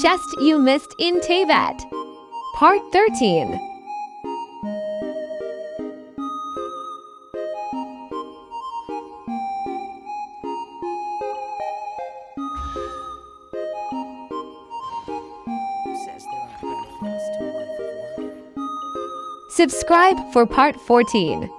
Chest you missed in Tevat. Part 13. Subscribe for Part 14.